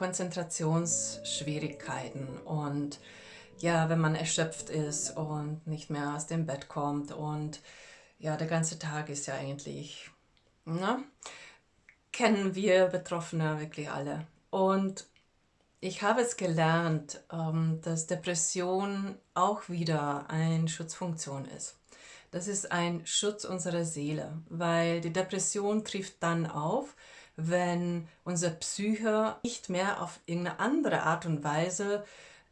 Konzentrationsschwierigkeiten und ja, wenn man erschöpft ist und nicht mehr aus dem Bett kommt und ja, der ganze Tag ist ja eigentlich, na, kennen wir Betroffene wirklich alle. Und ich habe es gelernt, ähm, dass Depression auch wieder eine Schutzfunktion ist. Das ist ein Schutz unserer Seele, weil die Depression trifft dann auf, wenn unser Psyche nicht mehr auf irgendeine andere Art und Weise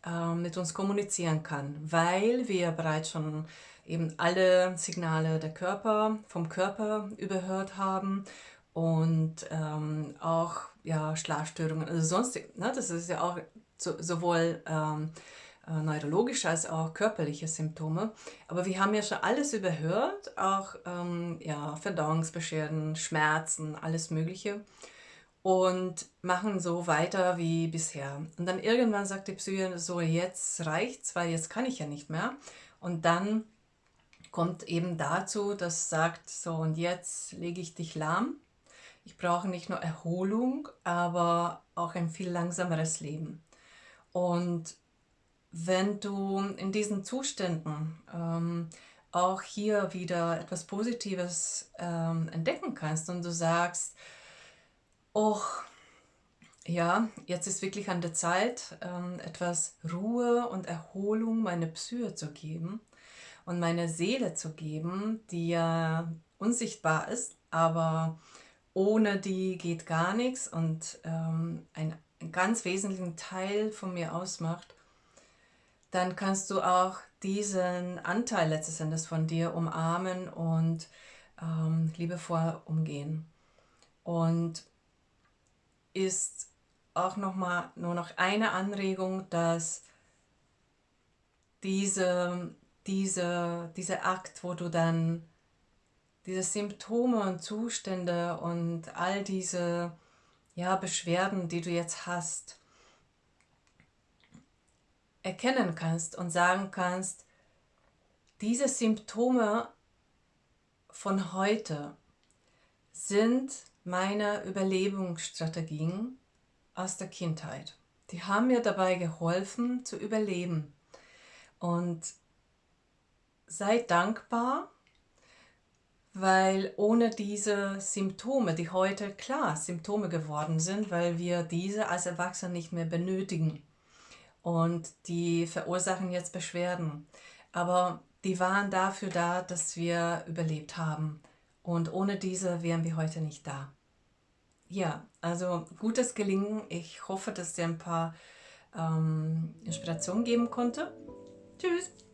äh, mit uns kommunizieren kann, weil wir bereits schon eben alle Signale der Körper, vom Körper überhört haben und ähm, auch ja, Schlafstörungen, also sonstig, ne, das ist ja auch so, sowohl ähm, äh, neurologische als auch körperliche Symptome. Aber wir haben ja schon alles überhört, auch ähm, ja, Verdauungsbeschwerden, Schmerzen, alles Mögliche und machen so weiter wie bisher. Und dann irgendwann sagt die Psyche so, jetzt reicht's, weil jetzt kann ich ja nicht mehr. Und dann kommt eben dazu, dass sagt, so und jetzt lege ich dich lahm. Ich brauche nicht nur Erholung, aber auch ein viel langsameres Leben. Und wenn du in diesen Zuständen ähm, auch hier wieder etwas Positives ähm, entdecken kannst und du sagst, oh, ja, jetzt ist wirklich an der Zeit, ähm, etwas Ruhe und Erholung meine Psyche zu geben und meine Seele zu geben, die ja unsichtbar ist, aber ohne die geht gar nichts und ähm, ein, einen ganz wesentlichen Teil von mir ausmacht, dann kannst du auch diesen Anteil letztes Endes von dir umarmen und ähm, liebevoll umgehen. Und ist auch noch mal nur noch eine Anregung, dass diese, diese, dieser Akt, wo du dann diese Symptome und Zustände und all diese ja, Beschwerden, die du jetzt hast, erkennen kannst und sagen kannst, diese Symptome von heute sind meine Überlebensstrategien aus der Kindheit. Die haben mir dabei geholfen zu überleben. Und sei dankbar, weil ohne diese Symptome, die heute klar Symptome geworden sind, weil wir diese als Erwachsene nicht mehr benötigen, und die verursachen jetzt Beschwerden. Aber die waren dafür da, dass wir überlebt haben. Und ohne diese wären wir heute nicht da. Ja, also gutes Gelingen. Ich hoffe, dass dir ein paar ähm, Inspirationen geben konnte. Tschüss!